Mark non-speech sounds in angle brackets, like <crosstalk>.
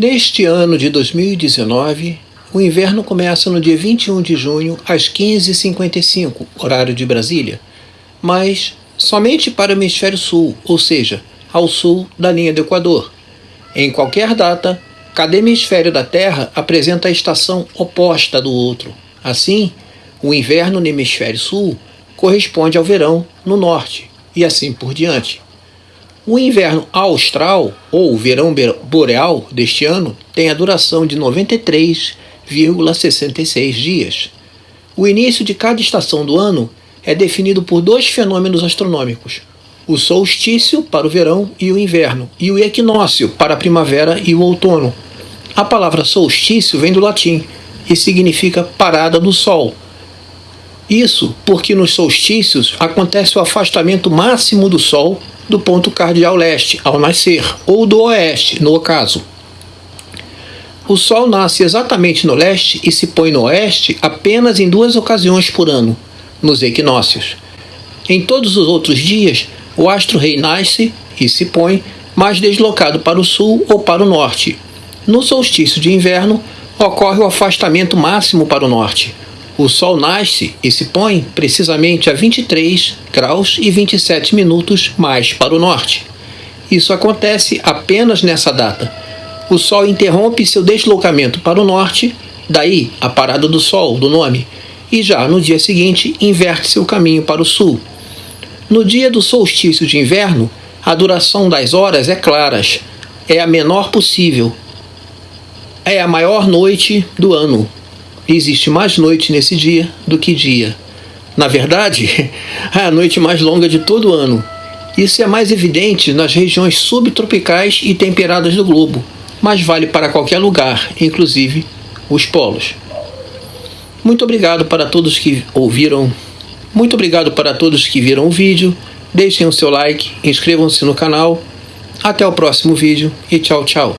Neste ano de 2019, o inverno começa no dia 21 de junho às 15h55, horário de Brasília, mas somente para o hemisfério sul, ou seja, ao sul da linha do Equador. Em qualquer data, cada hemisfério da Terra apresenta a estação oposta do outro. Assim, o inverno no hemisfério sul corresponde ao verão no norte, e assim por diante. O inverno austral, ou verão boreal deste ano, tem a duração de 93,66 dias. O início de cada estação do ano é definido por dois fenômenos astronômicos: o solstício para o verão e o inverno, e o equinócio para a primavera e o outono. A palavra solstício vem do latim e significa parada do sol. Isso porque nos solstícios acontece o afastamento máximo do sol do ponto cardial leste ao nascer, ou do oeste, no ocaso. O Sol nasce exatamente no leste e se põe no oeste apenas em duas ocasiões por ano, nos equinócios. Em todos os outros dias, o astro-rei nasce e se põe mais deslocado para o sul ou para o norte. No solstício de inverno, ocorre o afastamento máximo para o norte, o Sol nasce e se põe precisamente a 23 graus e 27 minutos mais para o norte. Isso acontece apenas nessa data. O Sol interrompe seu deslocamento para o norte, daí a parada do Sol, do nome, e já no dia seguinte inverte seu caminho para o sul. No dia do solstício de inverno, a duração das horas é claras, é a menor possível. É a maior noite do ano, existe mais noite nesse dia do que dia. Na verdade, <laughs> é a noite mais longa de todo o ano. Isso é mais evidente nas regiões subtropicais e temperadas do globo, mas vale para qualquer lugar, inclusive os polos. Muito obrigado para todos que ouviram. Muito obrigado para todos que viram o vídeo. Deixem o seu like, inscrevam-se no canal. Até o próximo vídeo e tchau, tchau.